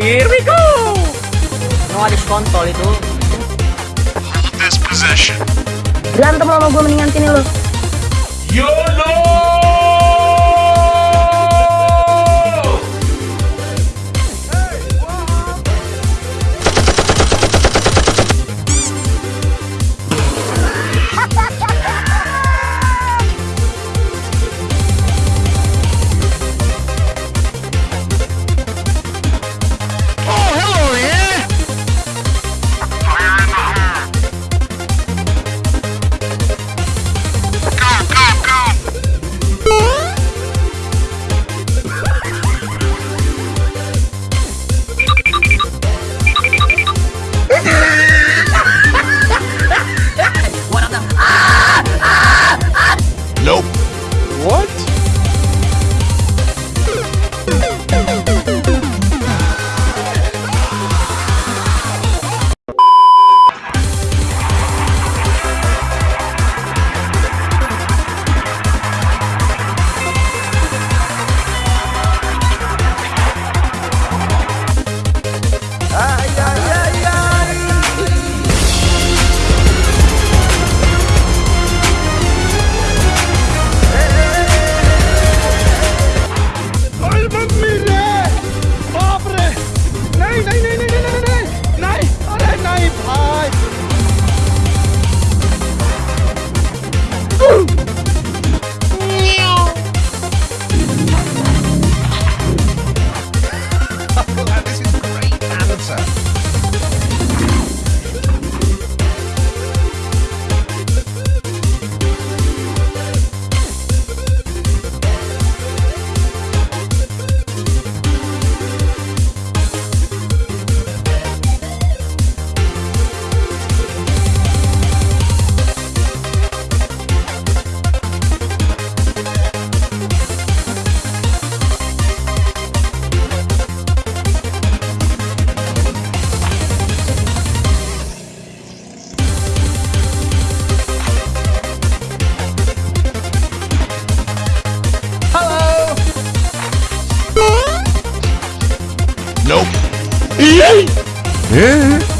Here we go! ada kontrol itu. Hold this possession. Berantem sama gue mendingan sini lo. YOLO! Nope. Yeah. Yeah.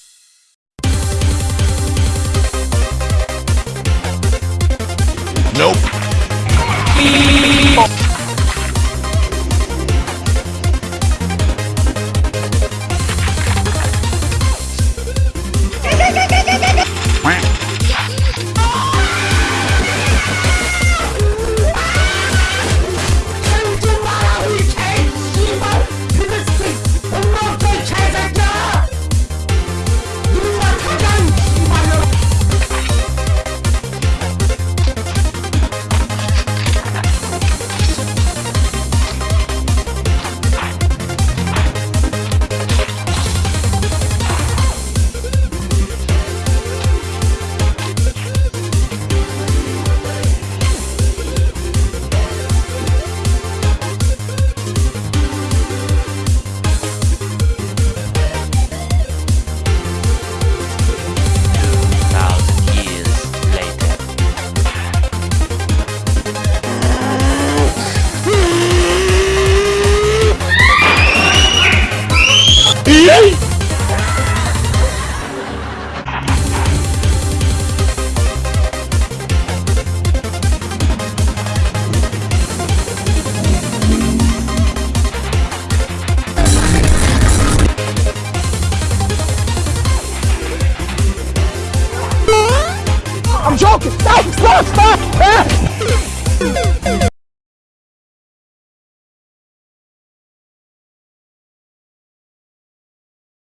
focus! No! Stop! Stop!